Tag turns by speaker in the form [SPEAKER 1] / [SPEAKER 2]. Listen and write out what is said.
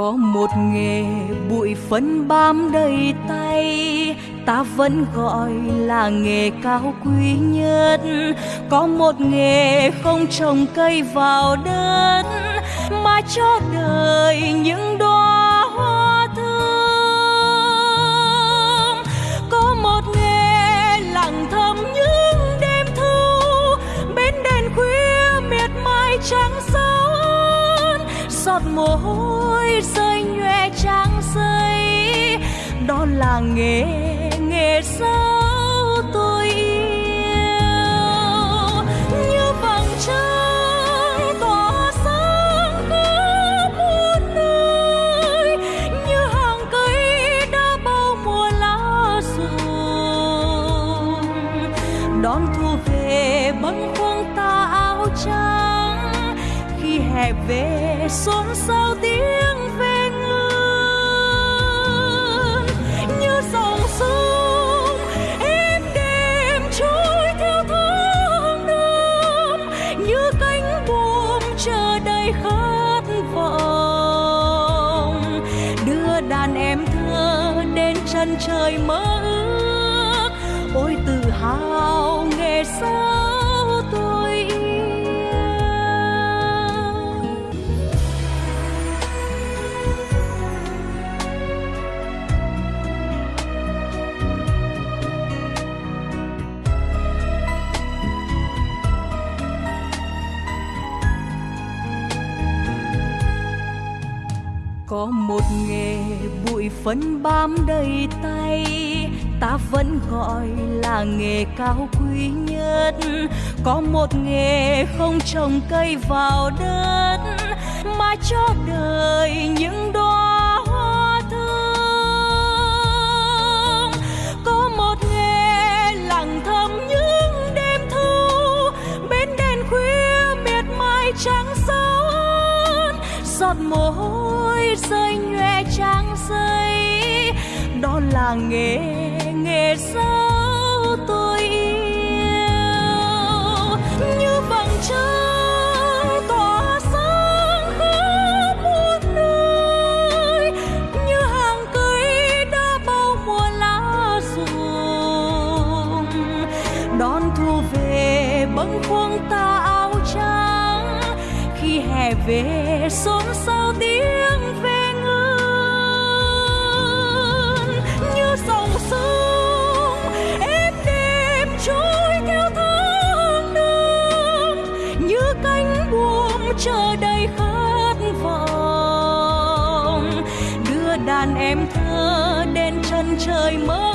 [SPEAKER 1] có một nghề bụi phấn bám đầy tay, ta vẫn gọi là nghề cao quý nhất. Có một nghề không trồng cây vào đất, mà cho đời những đóa hoa thơm. Có một nghề lặng thầm những đêm thu bên đèn khuya miệt mài trắng sơn giọt mồ hôi rơi nhòe trang rơi đó là nghề nghề sao tôi yêu. Như vầng trăng tỏa sáng khắp muôn nơi, như hàng cây đã bao mùa lá rụng đón thu về bâng khuâng ta áo trắng, khi hè về xôn xao tiếng chân trời mơ ước. Ôi tự hào nghề sao có một nghề bụi phấn bám đầy tay. Ta vẫn gọi là nghề cao quý nhất. Có một nghề không trồng cây vào đất, mà cho đời những đóa hoa thơm. Có một nghề lặng thầm những đêm thu bên đèn khuya miệt mài trắng sơn giọt mồ hôi rơi nhòe trang giấy đó là nghề nghề sao tôi yêu. Như vầng trăng tỏa sáng khắp muôn nơi. Như hàng cây đã bao mùa lá rụng đón thu về bâng khuâng tà áo trắng khi hè về, xôn xao tiếng về ngân. Như dòng sông, êm đêm trôi theo tháng năm như cánh buồm chờ đầy khát vọng. Đưa đàn em thơ đến chân trời mơ